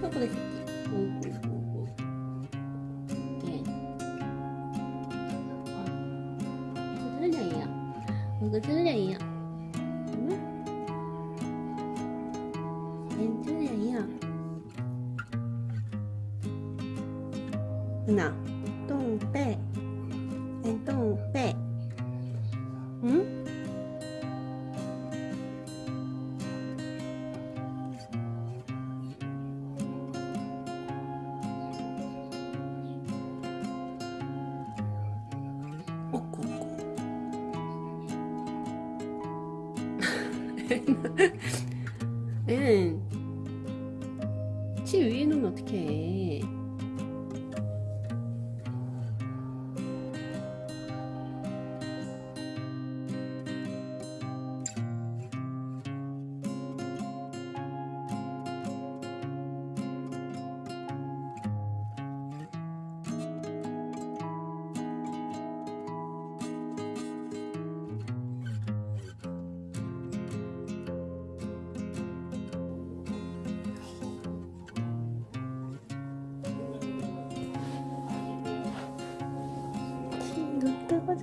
和我的一样，和我的一样，嗯，和我的一样，那动背，再动背。 얘는 치 위에 놓으면 어떡해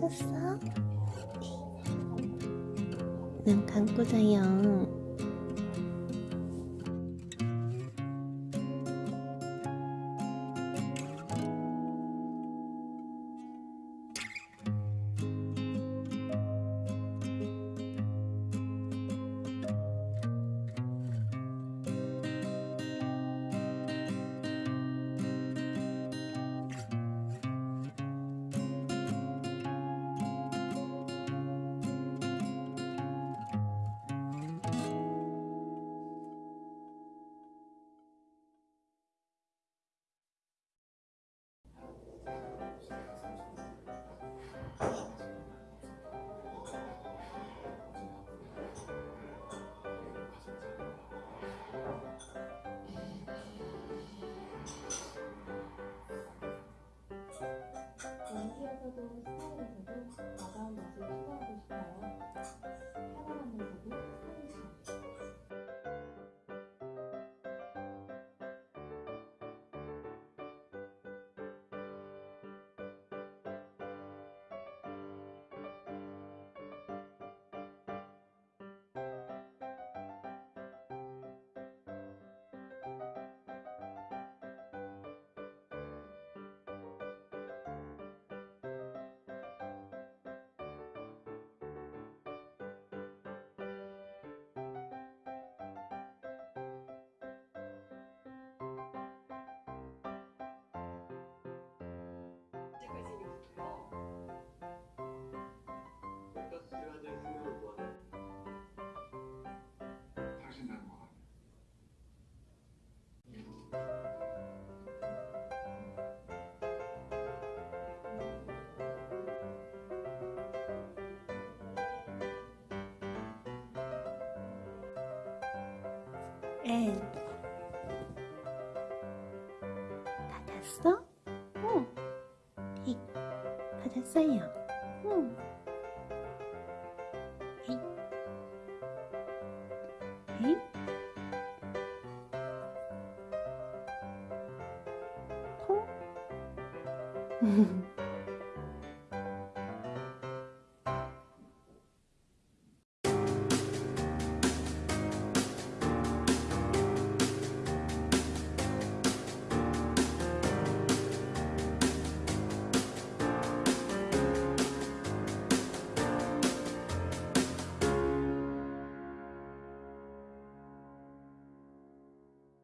잤어? 눈 감고 자요 앤 받았어? 응. 이 받았어요. 응. 에이. 에이. 통?